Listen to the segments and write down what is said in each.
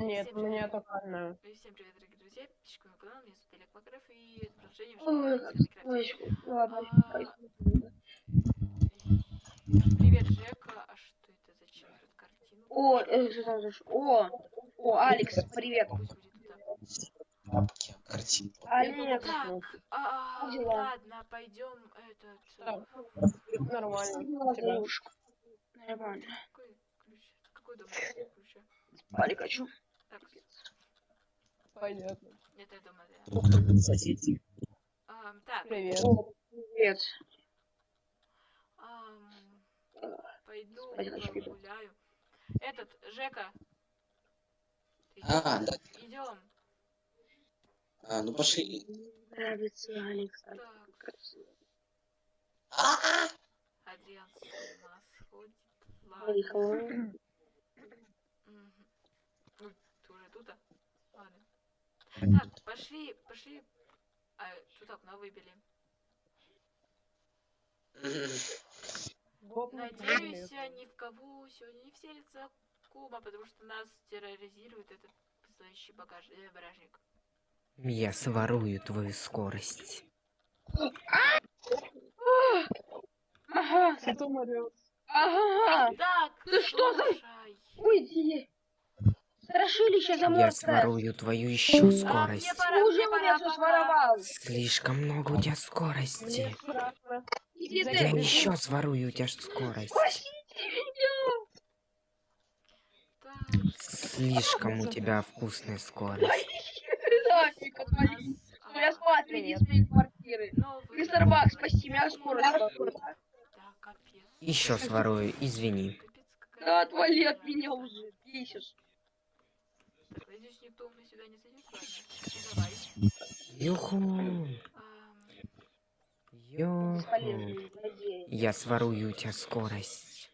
Нет, Всем у меня привет. только одна. Ну всем привет, дорогие друзья, подписчики моего канала, меня зовут Олег Макаров, и это продолжение Ой, в ой, ладно. А, Привет, Жека, а что это, зачем тут картину? О, э, что там за о, о, Алекс, привет. Папки, картинку. Алекс, Так, а, Как дела? ладно, пойдем этот... Э, Нормально. ну. Нормально. Какой ключ? Какой дом ключа? Спали хочу. Так, Понятно. это я дома, да. Соседи. Ам, так, Привет. О, привет. ам, пойду иду. погуляю. Этот, Жека. Ты А, да. Идем. А, ну пошли. Нравится Алекс. Так, А, Адриан с ума сходит. Ладно. Тут, а? Ладно. Так, пошли, пошли. А, тут окно выбили. Надеюсь, привет. ни в кого сегодня не вселится Кума, потому что нас терроризирует этот зловещий багаж, э, багажник. Я сворую твою скорость. Ага, орёт. ага. Так, Ну что за-. Уйди. Страшилище Я заморское. сворую твою еще А, скорость. пора, Уже у меня своровал. Слишком много у тебя скорости. Иди Я ты. еще сворую у тебя скорость. Спасите меня. Слишком у тебя вкусная скорость. Я а, спать иди с моей квартиры. Мистер Бак, спаси меня, скорость. Еще сворую, извини. Да отвали от меня уже. Бесишь. Так, надеюсь, никто у меня сюда не зайдет. Ладно, давай. Юху. Юху. Я сворую у тебя скорость.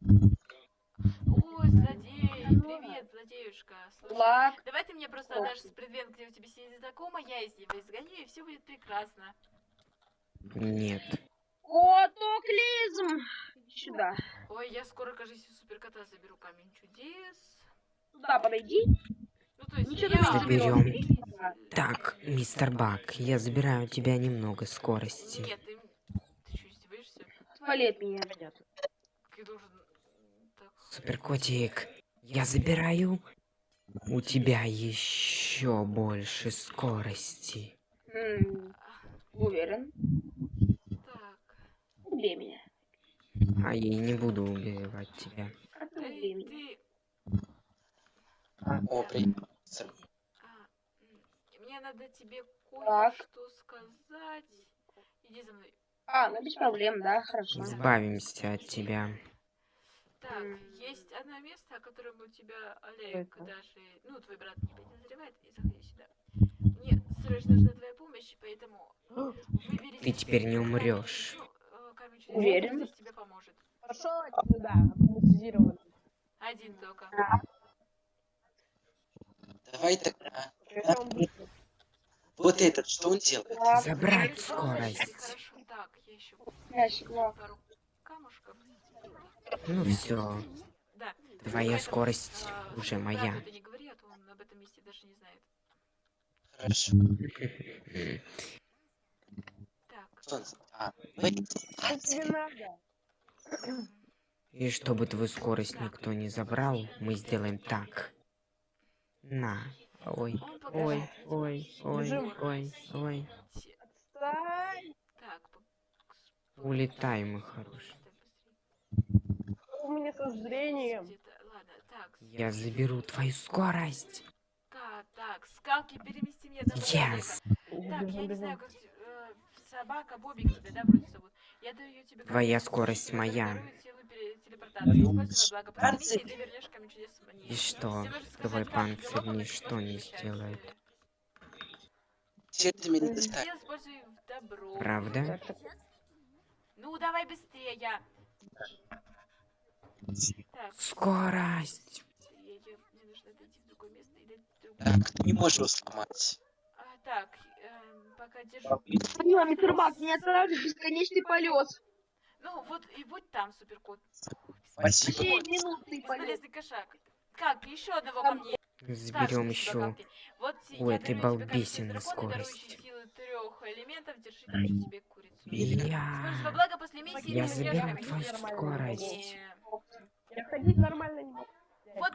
Ой, злодей, привет, злодеюшка. Слушай, Лак. давай ты мне просто отдашь предмет, где у тебя сидит знакома, я из него изгоню, и все будет прекрасно. Нет. Котоклизм. Иди Сюда. Ой, я скоро, кажется, суперкота заберу камень чудес. Сюда подойди. Ну, то есть, Ничего я... ты не Заберем. заберешь. Так, мистер Бак, я забираю у тебя немного скорости. Нет, ты... Ты что, издеваешься? Отвали от меня. Я должен... Так... Суперкотик, я забираю у тебя еще больше скорости. М, Уверен. Так... Убей меня. А я и не буду убивать тебя. А ты убей меня. О, привет. А, мне надо тебе кое-что сказать. Иди за мной. А, ну без проблем, да, хорошо. Избавимся от тебя. Так, есть одно место, о котором у тебя Олег даже, ну, твой брат не подозревает, и заходи сюда. Мне срочно нужна твоя помощь, поэтому выбери... Ты теперь не умрёшь. ну, э, Уверен? здесь тебе поможет. Пошел отсюда, автоматизированно. Один только. Давай тогда. Вот этот, что он делает? Забрать скорость. Ну все, твоя скорость а, уже моя. а. Хорошо. А, надо? И чтобы твою скорость никто не забрал, мы сделаем так. На. Ой, ой, ой, ой, ой, ой. Отстань! Так, Улетай, мой хороший. У меня со зрением. Я заберу твою скорость. Так, так, скалки перемести мне одного Yes. Так, я не знаю, как э, собака Бобик тебя, да, вроде зовут. Я даю тебе Твоя скорость моя. Поднимись, и. И что? Твой панцирь ничто не сделает. ты меня добро. Правда? Ну, давай быстрее. Скорость. Так, ты не можешь его сломать. А, так, эм, пока держу. Ну, мистер Бак, не останавливай бесконечный полет. Ну, вот и будь там, суперкот. Спасибо. Бесполезный кошак. как, еще одного ко мне. Заберем еще. ты? Вот камень балбесины дракона, скорость. Я... благо после миссии. Я ты заберу твою скорость. Я ходить нормально не могу. Вот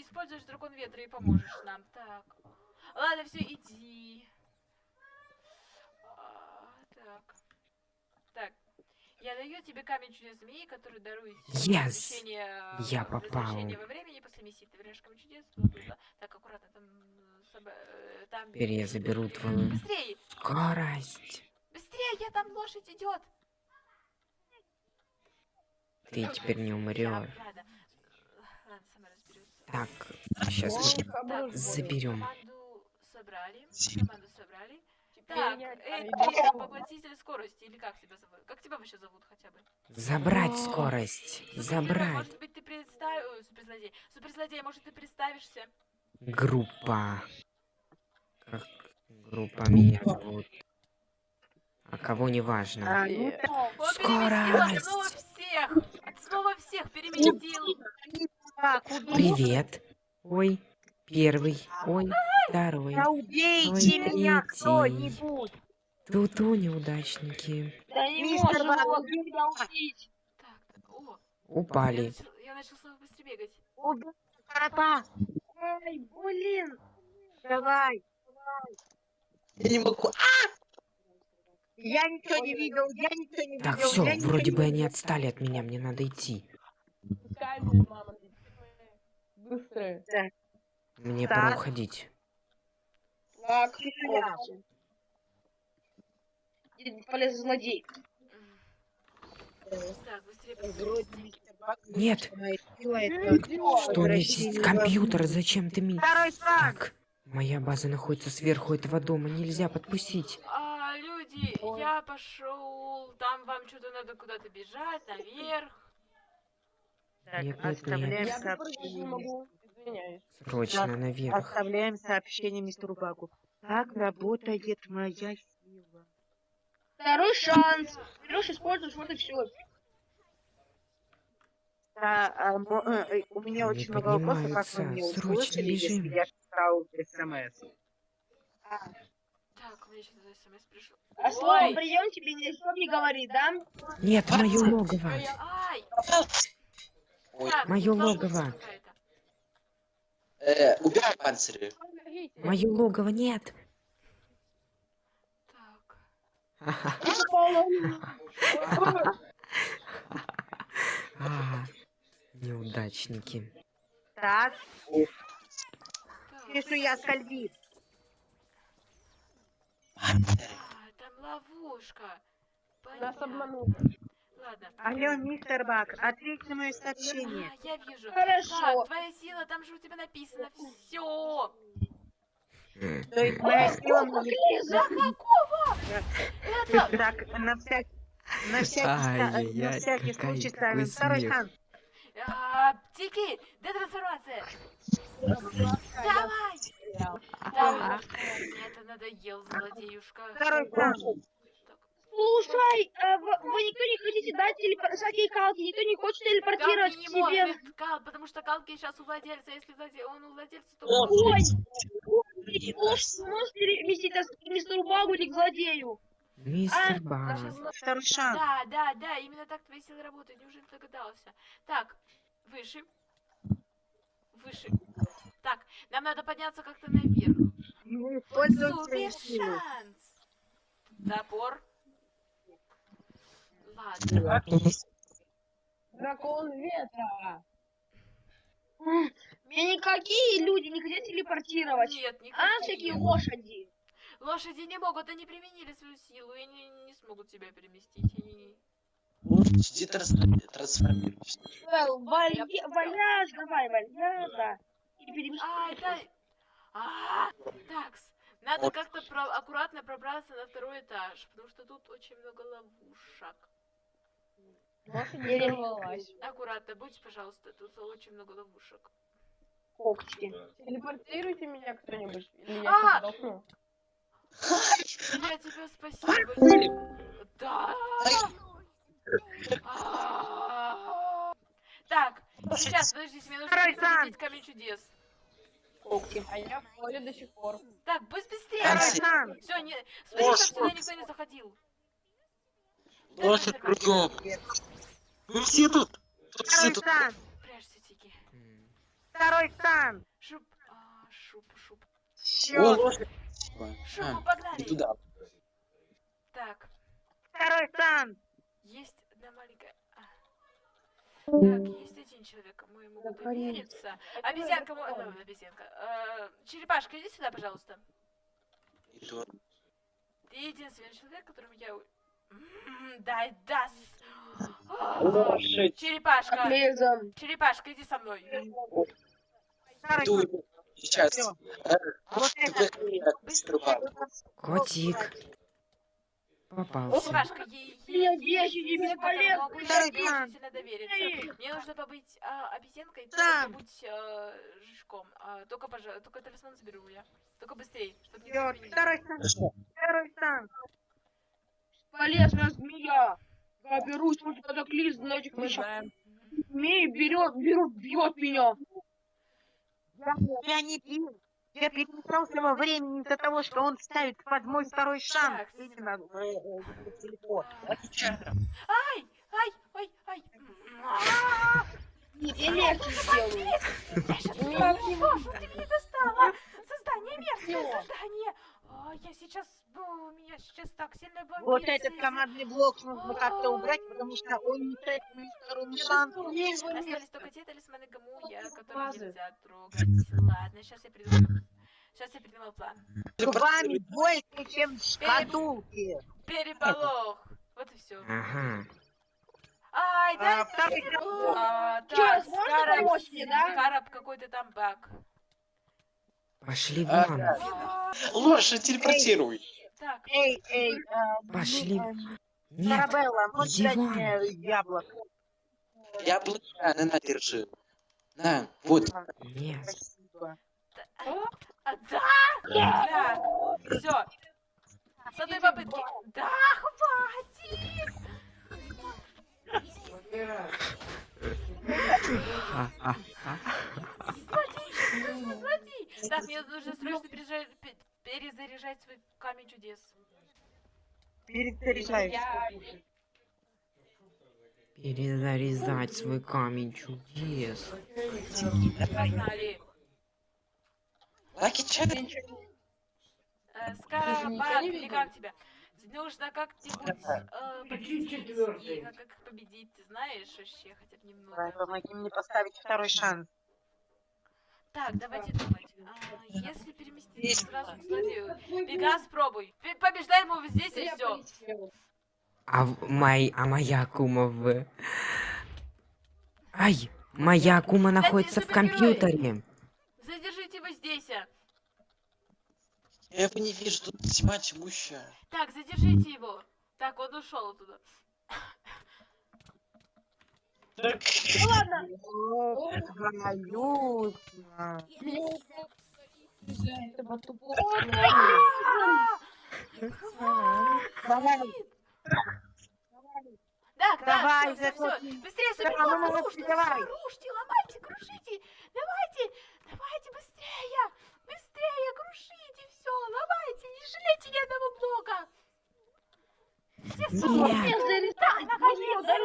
используешь дракон ветра и поможешь нам. Так. Ладно, все, иди. А, так. Так. Я даю тебе камень чудес змеи, который дарует Yes! возвращение, Я э, попал. возвращение во времени после миссии. Ты вернешь камень чудес. Так, аккуратно, там... э, э, там... Теперь я заберу твою Быстрее! скорость. Быстрее, я там лошадь идет! Ты теперь не умрешь. Так, сейчас мы заберем. Команду собрали. Команду собрали. Так, иду. поглотитель скорости, или как тебя зовут? Как тебя вообще зовут хотя бы? Забрать скорость. Супергерой, Забрать. Может быть, ты представишь... Суперзлодей. Суперзлодей, может, ты представишься? Группа. Как группа меня зовут. А кого не важно. А, ну Э, от снова Скорость. всех! От снова всех переместил! Привет. Ой, первый. Ой, второй. Да убейте Ой, меня кто-нибудь. Тут-у неудачники. Да не Мистер Баг, меня убить. Так, о, я Упали. я начал снова быстро бегать. Убей кота. Ай, блин. Давай. Я не могу. Я ничего не видел, я ничего не видел. Так, все, вроде бы они отстали от меня, мне надо идти. Мама. Быстрые. Мне Так. пора уходить. Так. Полез злодей. Так, быстрее. Нет, что у меня есть компьютер, зачем ты мне... Второй шаг. Так, моя база находится сверху этого дома, нельзя подпустить. А, люди, Ой. я пошел. Там вам что-то надо куда-то бежать, наверх. Так, Нет, нет, нет. Я прыгать не могу. Извиняюсь. Срочно Так, наверх. Оставляем сообщение мистеру Багу. Как работает моя сила? Второй шанс. Берешь, используешь, вот и все. Да, а, мо- э, э, у меня очень много вопросов, как вы Срочно услышали, если я читал смс. Так, у меня что-то смс пришло. А слово прием тебе никто не говорит, да? Нет, мое логово. Ай! Так, ловушка логово. Э, убирай панцири. Мое логово нет. Так. Неудачники. Так, пишу я скользит. А, там ловушка. Нас обманули. Алло, мистер Баг, ответь на мое сообщение. А, я вижу. Хорошо. Так, твоя сила, там же у тебя написано все. То есть моя сила. За какого? Это... Так, на всякий... На всякий, на всякий случай ставим второй шанс. Тики, детрансформация. Давай. Давай. Мне это надоел, злодеюшка. Второй шанс. Слушай, а вы, вы никто не хотите дать телепор... всякие калки, никто не хочет телепортировать Калки к не себе. может, Кал, потому что Калки сейчас у владельца, если владе- он у владельца, то... Ой, ой, ложь сможешь переместить нас к мистеру Багу или к злодею? Мистер А, Баг. Второй шанс. Да, да, да, именно так твои силы работают, неужели ты догадался? Так, выше. Выше. Так, нам надо подняться как-то наверх. Ну, Супер шанс! Топор. Ладно. Дракон ветра. Меня никакие люди не хотят телепортировать. Нет, не А, всякие лошади. Лошади не могут, они применили свою силу и не, не смогут тебя переместить. Они... Иди трансформи- трансформируйся. Well, валья... Вальяж, давай, вальяж, да. И. А, это... А, такс. Надо как-то про- аккуратно пробраться на второй этаж, потому что тут очень много ловушек. Лошадь не рвалась. Аккуратно, будь, пожалуйста, тут очень много ловушек. Когти. Телепортируйте меня кто-нибудь. Или я А! сейчас сдохну. Я тебе спасибо. Да. Так, Сейчас, подождите, мне нужно перезарядить камень чудес. А я в поле до сих пор. Так, быс- быстрее! Все- не... смотри, чтобы сюда никто не заходил. Лошадь кругом. Мы все тут. Тут все Второй тут. Второй сан. Шуп, а, шуп, шуп. О, Всё. лошадь. Спасибо. Шуп, А, мы погнали. туда. Так, Второй сан. есть одна маленькая... а. Так, есть один человек, кому я могу довериться. Обезьянка, э, обезьянка. Э, черепашка, иди сюда, пожалуйста. Иду. Ты единственный человек, которому я... у- М, Дай, даст. Лошадь. Черепашка, Отлизан. черепашка, иди со мной. Иду. Сейчас. Э. Котик. Попался. Могу я очень сильно довериться. Мне нужно побыть а, обезьянкой, Сан. побудь а, жучком. А, только, пожа... только талисман заберу я. Только быстрее, чтобы не. Второй. Что? Второй сан. Полезная змея. Я берусь против катаклизма на этих мышах. Змеи берет, берут, бьет меня. Я, я не пил. Я перемешался во времени из-за того, что он ставит под мой второй шанс. Иди на- э, э, телефон. Ай, ай, ай, ай. А, Я легче сделаю. Я сейчас ты меня достала? Создание мерзкое создание. Я сейчас... меня сейчас так сильно бомбит. Вот этот командный блок нужно как-то убрать, потому что он не дает мне второй шанс. Остались только те талисманы Гамуя, которые нельзя трогать. Ладно, сейчас я придумаю. Сейчас я придумал план. Зубами больше, чем шкатулки. Переполох. Вот и все. Ага. Ай, А, да. А, мне, да? Скараб какой-то там баг. Пошли А, вон. А, Лошадь, телепортируй. Так, Эй, эй, а, Пошли. э, Нет. Арабелла, можешь дать мне яблоко? Яблоко, на, на, держи. На, вот. Нет. Спасибо. а, да, так, все. С одной попытки. Да, хватит. Ха-ха-ха. Смотри, смотри. Так, мне нужно срочно перезаряжать, свой. Перезаряжаюсь. Перезарезать свой камень чудес. Лаки чай. Э, ничего Скарабан, не или как тебя? Нужно как-нибудь э, победить как их победить, ты знаешь вообще хотя бы Давай, немного? помоги мне поставить второй шанс. Так, давайте думать. А, если переместиться сразу к злодею. Пегас, пробуй. П- Побеждай ему здесь и все. А, мой, а моя кума в... Ай! Моя кума находится в компьютере. Задержите его здесь. Я его не вижу, тут тьма тьмущая. Так, задержите его. Так, он ушел оттуда. Так, Ну ладно. О, твою мать. Меня из-за этого тупого. Давай, да, Давай, все, все, все. заходи. Быстрее, Да, ну, ну, рушьте, давай. всё, рушьте, ломайте, крушите. Давайте, давайте быстрее. Быстрее, крушите все, ломайте, не жалейте ни одного блока. Все Нет. супер. Да, наконец-то. Даже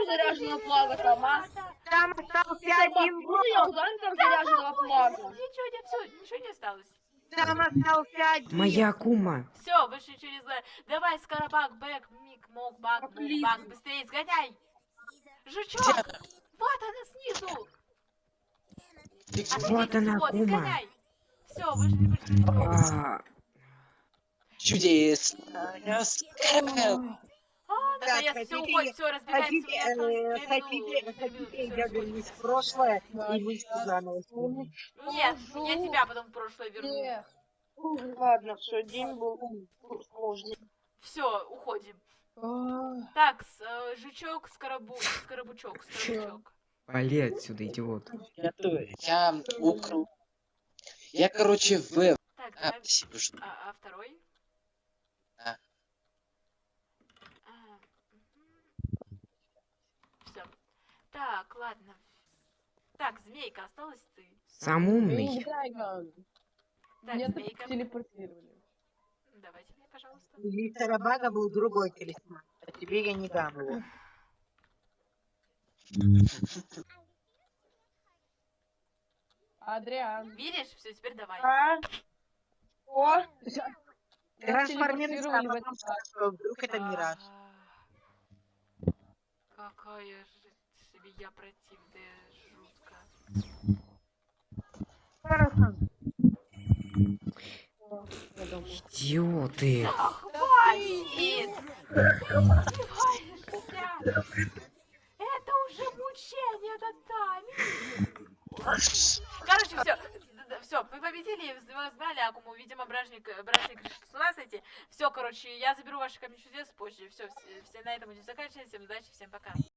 заряженного флага там, а? Там остался Собака, один блок. я ударил там заряженного флага. Ничего не, все, ничего не осталось. Там остался один. Моя кума. Все, больше ничего не знаю. Давай, Скоробак, Бэк, Мик, Мок, Бак. Бак, быстрее сгоняй. Жучок, вот она снизу. Офигеть, Вот она, кума. Все, больше не ничего делать. А, Чудесно. Я Так, наконец, все хотите- уходит, все, разбегаемся. Хотите, э, осталось две хотите, хотите, я вернусь в прошлое и вы заново. Нет, я тебя потом в прошлое верну. Ладно, все, день был сложный. Все, уходим. Так, э, жучок, скоробу, скоробучок, скоробучок. Вали отсюда, идиот. Я, я украл. Я, короче, в... Так, А. А, а второй? А. Все. Так, ладно. Так, змейка, осталась ты. Сам умный. Так, Меня змейка, телепортировали. давайте мне, пожалуйста. У мистера Бага был другой талисман, а тебе я не дам его. Адриан. Видишь? Все, теперь давай. А? О, Трансформируйся, телепортировали в скажешь, что вдруг это мираж. Какая же свинья противная, жутко. Хорошо. Идиоты. Хватит! Издеваешься? Это уже мучение над нами. Короче, все. Победили, вы знали Акуму, видимо, бражник, бражник решил с ума сойти. Все, короче, я заберу ваши камни чудес позже. Все, все, все на этом будем заканчивать. Всем удачи, всем пока.